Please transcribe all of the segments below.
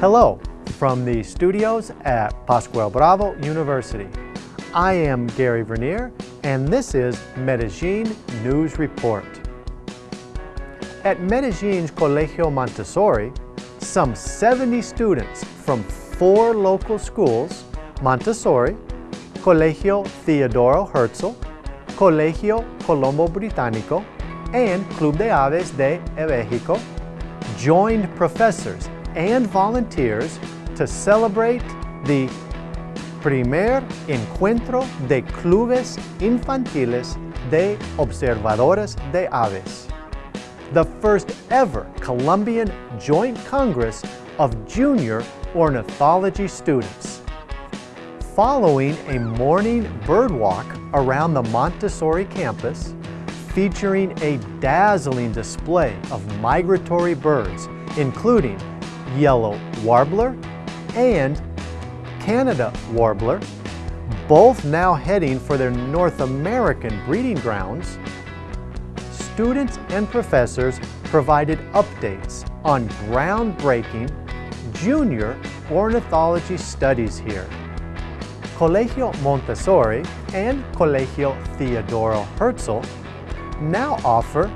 Hello from the studios at Pascual Bravo University. I am Gary Vernier and this is Medellin News Report. At Medellin's Colegio Montessori, some 70 students from four local schools, Montessori, Colegio Theodoro Herzl, Colegio Colombo Británico, and Club de Aves de México, joined professors and volunteers to celebrate the primer encuentro de clubes infantiles de observadores de aves, the first ever Colombian Joint Congress of Junior Ornithology students. Following a morning bird walk around the Montessori campus, featuring a dazzling display of migratory birds, including yellow warbler and Canada warbler, both now heading for their North American breeding grounds, students and professors provided updates on groundbreaking junior ornithology studies here. Colegio Montessori and Colegio Theodoro Herzl now offer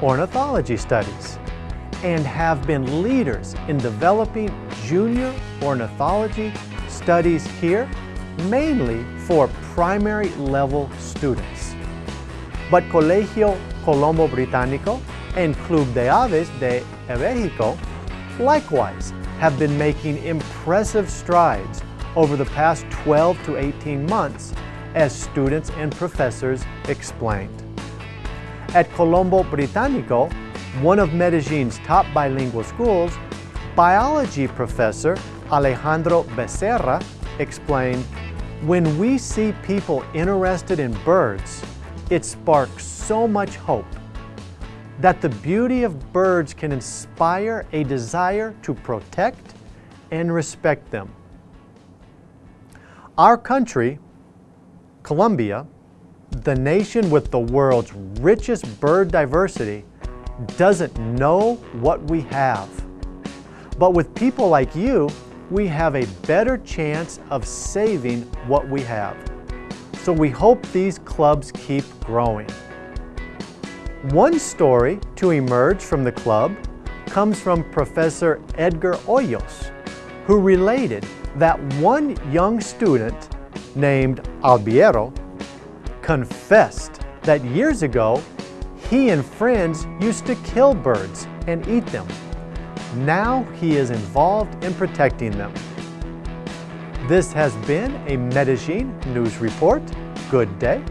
ornithology studies and have been leaders in developing junior ornithology studies here, mainly for primary level students. But Colegio Colombo Británico and Club de Aves de México likewise have been making impressive strides over the past 12 to 18 months as students and professors explained. At Colombo Británico, one of Medellin's top bilingual schools, biology professor Alejandro Becerra explained, when we see people interested in birds, it sparks so much hope that the beauty of birds can inspire a desire to protect and respect them. Our country, Colombia, the nation with the world's richest bird diversity, doesn't know what we have. But with people like you, we have a better chance of saving what we have. So we hope these clubs keep growing. One story to emerge from the club comes from Professor Edgar Hoyos, who related that one young student named Albeiro confessed that years ago he and friends used to kill birds and eat them. Now he is involved in protecting them. This has been a Medellin News Report. Good day